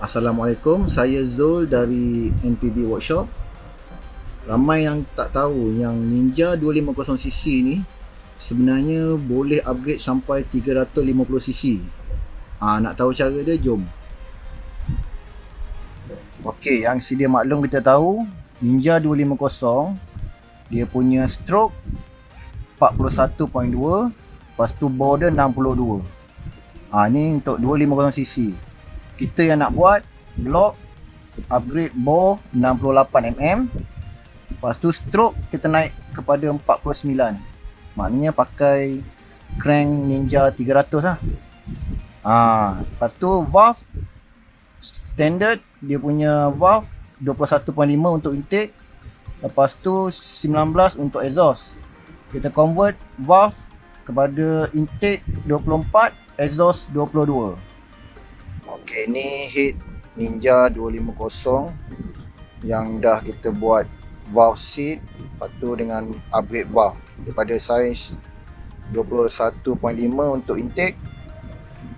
Assalamualaikum, saya Zul dari NPB Workshop. Ramai yang tak tahu yang Ninja 250cc ni sebenarnya boleh upgrade sampai 350cc. Ah nak tahu cara dia jom. Okey, yang sedia maklum kita tahu Ninja 250 dia punya stroke 41.2 lepas tu bore dia 62. Ah ni untuk 250cc kita yang nak buat block upgrade bore 68mm lepas tu stroke kita naik kepada 49 maknanya pakai crank ninja 300 lah. Ha, lepas tu valve standard dia punya valve 21.5 untuk intake. Lepas tu 19 untuk exhaust. Kita convert valve kepada intake 24 exhaust 22 Okey, ni hit Ninja 250 yang dah kita buat valve seat lepas tu dengan upgrade valve daripada saiz 21.5 untuk intake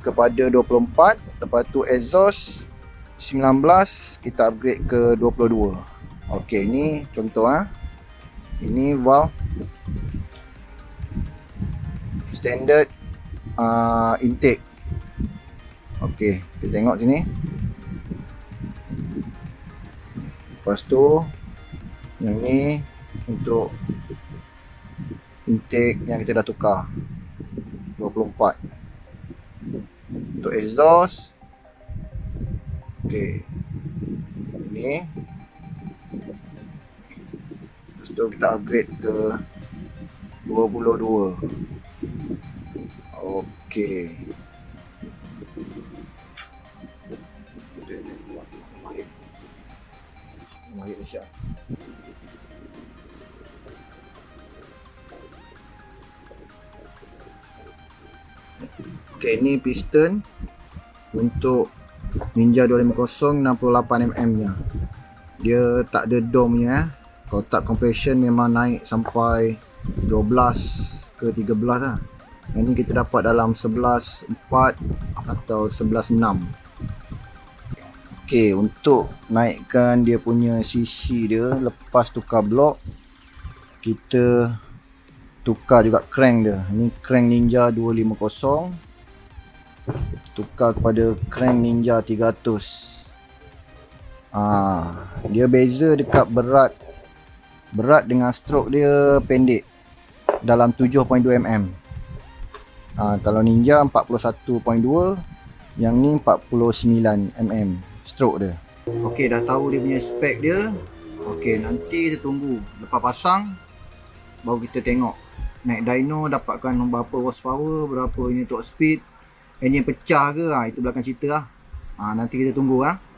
kepada 24 lepas tu exhaust 19 kita upgrade ke 22 ok ni contoh ha. ini valve standard uh, intake Okey, kita tengok sini. Lepas tu yang ni untuk intake yang kita dah tukar. 24 untuk exhaust. Okey. Ini Lepas kita upgrade ke 22 Okey Isya. Okay, ni piston untuk Ninja 250 68mm nya. Dia tak ada dome nya. Eh. Kotak compression memang naik sampai 12 ke 13 lah. Yang ni kita dapat dalam 11.4 atau 11.6. Okey, untuk naikkan dia punya CC dia lepas tukar blok kita tukar juga crank dia. Ini crank Ninja 250. Kita tukar kepada crank Ninja 300. Ah, dia beza dekat berat berat dengan stroke dia pendek dalam 7.2 mm. Ah, kalau Ninja 41.2, yang ni 49 mm stroke dia. Okey, dah tahu dia punya spek dia. Okey, nanti kita tunggu lepas pasang baru kita tengok naik dyno dapatkan berapa horsepower, berapa ini top speed, engine pecah ke, ha, itu belakang cerita lah. Ha, nanti kita tunggu lah. Ha.